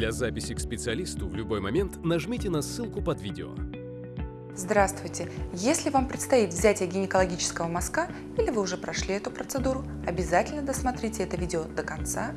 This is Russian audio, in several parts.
Для записи к специалисту в любой момент нажмите на ссылку под видео. Здравствуйте! Если вам предстоит взятие гинекологического мазка или вы уже прошли эту процедуру, обязательно досмотрите это видео до конца.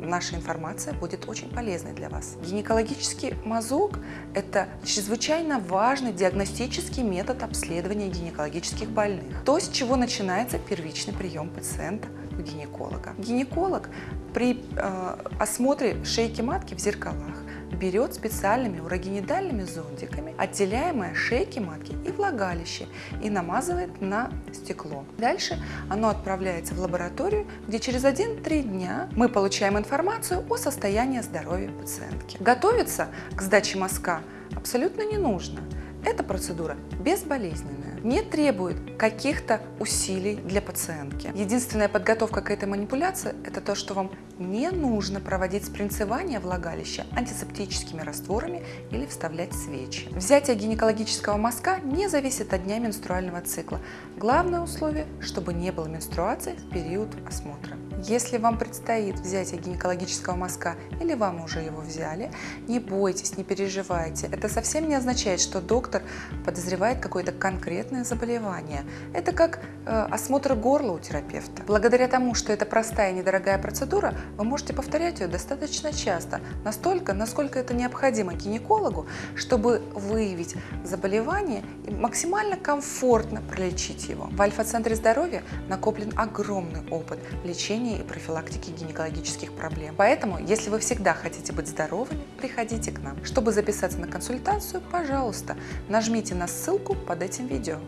Наша информация будет очень полезной для вас. Гинекологический мазок – это чрезвычайно важный диагностический метод обследования гинекологических больных. То, с чего начинается первичный прием пациента у гинеколога. Гинеколог при э, осмотре шейки матки в зеркалах берет специальными урогенидальными зондиками отделяемое шейки матки и влагалище и намазывает на стекло. Дальше оно отправляется в лабораторию, где через 1-3 дня мы получаем информацию о состоянии здоровья пациентки. Готовиться к сдаче мазка абсолютно не нужно. Эта процедура безболезненная, не требует каких-то усилий для пациентки. Единственная подготовка к этой манипуляции – это то, что вам не нужно проводить спринцевание влагалища антисептическими растворами или вставлять свечи. Взятие гинекологического мазка не зависит от дня менструального цикла. Главное условие – чтобы не было менструации в период осмотра. Если вам предстоит взятие гинекологического мазка или вам уже его взяли, не бойтесь, не переживайте. Это совсем не означает, что доктор подозревает какое-то конкретное заболевание. Это как э, осмотр горла у терапевта. Благодаря тому, что это простая и недорогая процедура, вы можете повторять ее достаточно часто, настолько, насколько это необходимо гинекологу, чтобы выявить заболевание и максимально комфортно пролечить его. В Альфа-центре здоровья накоплен огромный опыт лечения и профилактики гинекологических проблем. Поэтому, если вы всегда хотите быть здоровыми, приходите к нам. Чтобы записаться на консультацию, пожалуйста, нажмите на ссылку под этим видео.